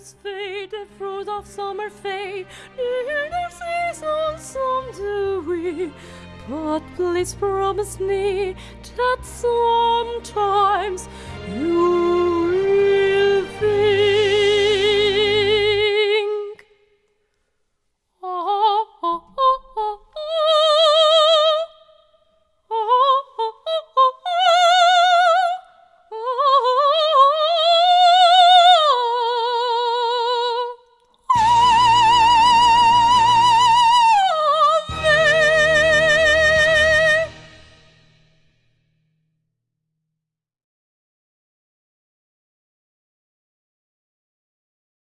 flowers fade, the fruit of summer fade, near the season some do we. But please promise me that sometimes.